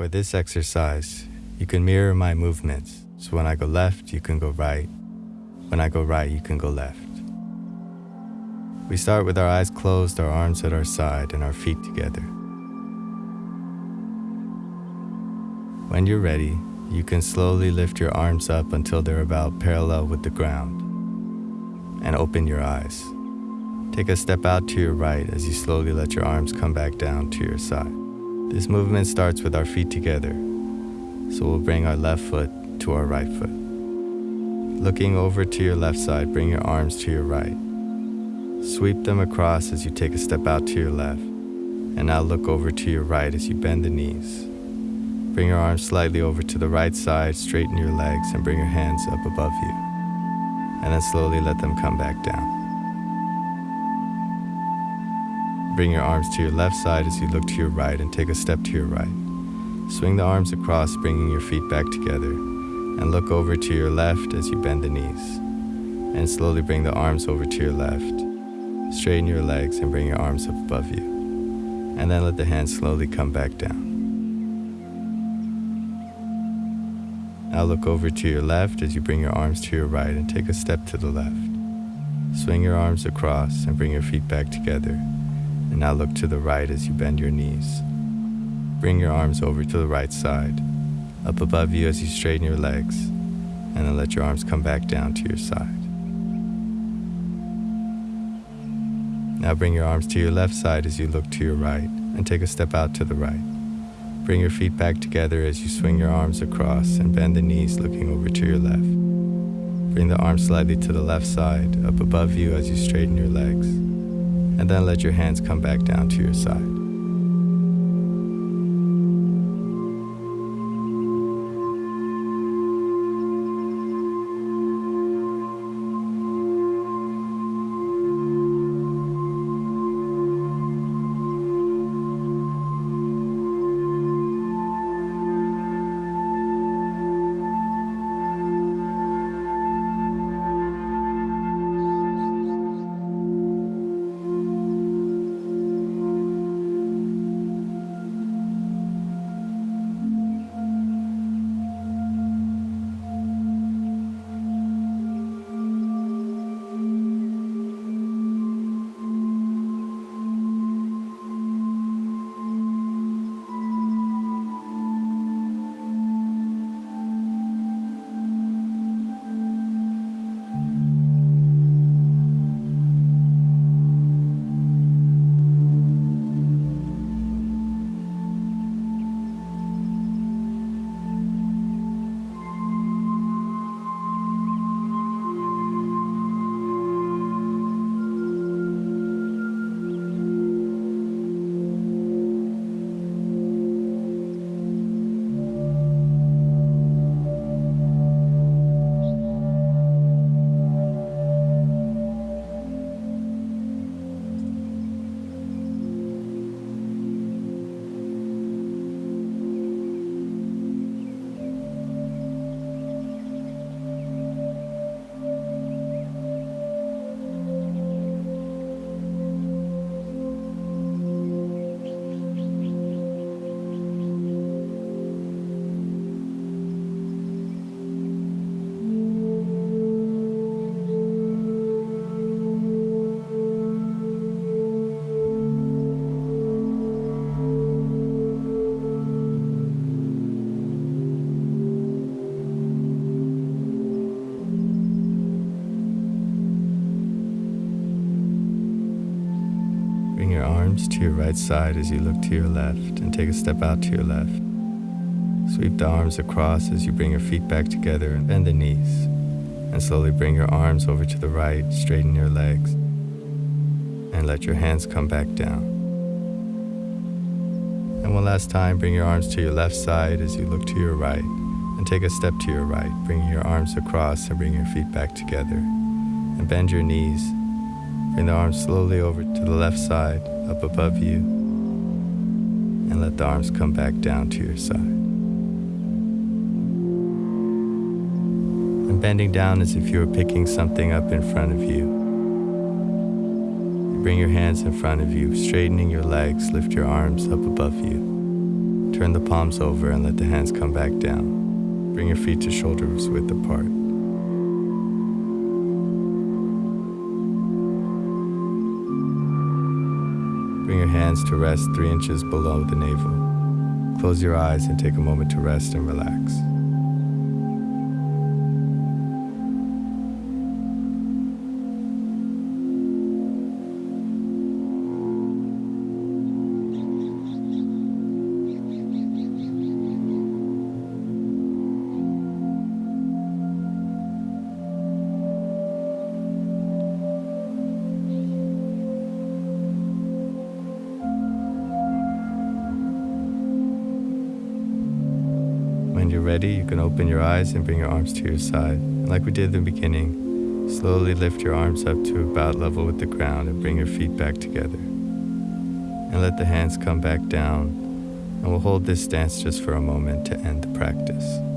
For this exercise, you can mirror my movements. So when I go left, you can go right. When I go right, you can go left. We start with our eyes closed, our arms at our side, and our feet together. When you're ready, you can slowly lift your arms up until they're about parallel with the ground and open your eyes. Take a step out to your right as you slowly let your arms come back down to your side. This movement starts with our feet together, so we'll bring our left foot to our right foot. Looking over to your left side, bring your arms to your right. Sweep them across as you take a step out to your left, and now look over to your right as you bend the knees. Bring your arms slightly over to the right side, straighten your legs, and bring your hands up above you. And then slowly let them come back down. Bring your arms to your left side as you look to your right and take a step to your right. Swing the arms across, bringing your feet back together, and look over to your left as you bend the knees. And slowly bring the arms over to your left. Straighten your legs and bring your arms up above you. And then let the hands slowly come back down. Now look over to your left as you bring your arms to your right and take a step to the left. Swing your arms across and bring your feet back together. Now look to the right as you bend your knees. Bring your arms over to the right side, up above you as you straighten your legs, and then let your arms come back down to your side. Now bring your arms to your left side as you look to your right and take a step out to the right. Bring your feet back together as you swing your arms across and bend the knees looking over to your left. Bring the arms slightly to the left side, up above you as you straighten your legs. And then let your hands come back down to your side. Arms to your right side as you look to your left and take a step out to your left. Sweep the arms across as you bring your feet back together and bend the knees. And slowly bring your arms over to the right, straighten your legs, and let your hands come back down. And one last time, bring your arms to your left side as you look to your right, and take a step to your right, bringing your arms across and bring your feet back together. And bend your knees Bring the arms slowly over to the left side, up above you, and let the arms come back down to your side. And bending down as if you were picking something up in front of you. Bring your hands in front of you, straightening your legs, lift your arms up above you. Turn the palms over and let the hands come back down. Bring your feet to shoulders width apart. Bring your hands to rest three inches below the navel. Close your eyes and take a moment to rest and relax. Ready, you can open your eyes and bring your arms to your side. And like we did in the beginning, slowly lift your arms up to about level with the ground and bring your feet back together. And let the hands come back down. And we'll hold this stance just for a moment to end the practice.